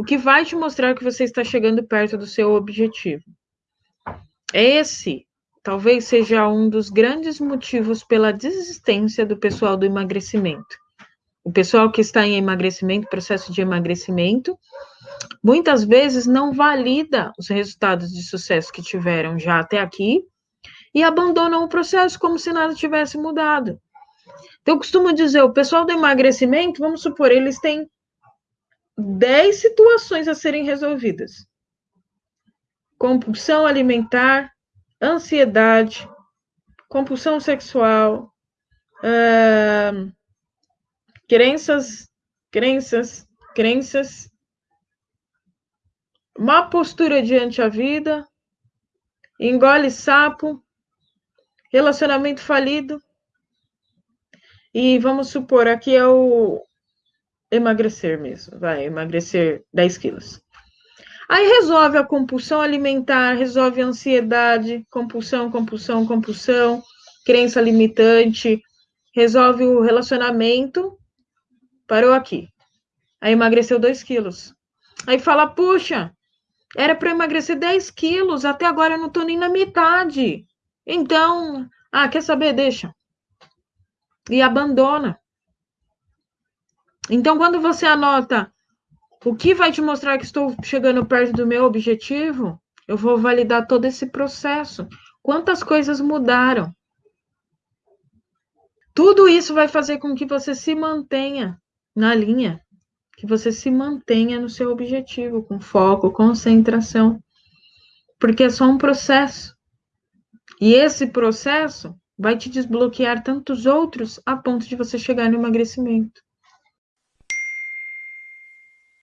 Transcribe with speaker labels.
Speaker 1: o que vai te mostrar que você está chegando perto do seu objetivo. Esse talvez seja um dos grandes motivos pela desistência do pessoal do emagrecimento. O pessoal que está em emagrecimento, processo de emagrecimento, muitas vezes não valida os resultados de sucesso que tiveram já até aqui e abandonam o processo como se nada tivesse mudado. Então, eu costumo dizer, o pessoal do emagrecimento, vamos supor, eles têm 10 situações a serem resolvidas. Compulsão alimentar, ansiedade, compulsão sexual, uh, crenças, crenças, crenças, má postura diante a vida, engole sapo, relacionamento falido. E vamos supor, aqui é o emagrecer mesmo, vai, emagrecer 10 quilos. Aí resolve a compulsão alimentar, resolve a ansiedade, compulsão, compulsão, compulsão, crença limitante, resolve o relacionamento, parou aqui. Aí emagreceu 2 quilos. Aí fala, puxa, era para emagrecer 10 quilos, até agora eu não estou nem na metade. Então, ah, quer saber? Deixa. E abandona. Então, quando você anota o que vai te mostrar que estou chegando perto do meu objetivo? Eu vou validar todo esse processo. Quantas coisas mudaram? Tudo isso vai fazer com que você se mantenha na linha, que você se mantenha no seu objetivo, com foco, concentração. Porque é só um processo. E esse processo vai te desbloquear tantos outros a ponto de você chegar no emagrecimento.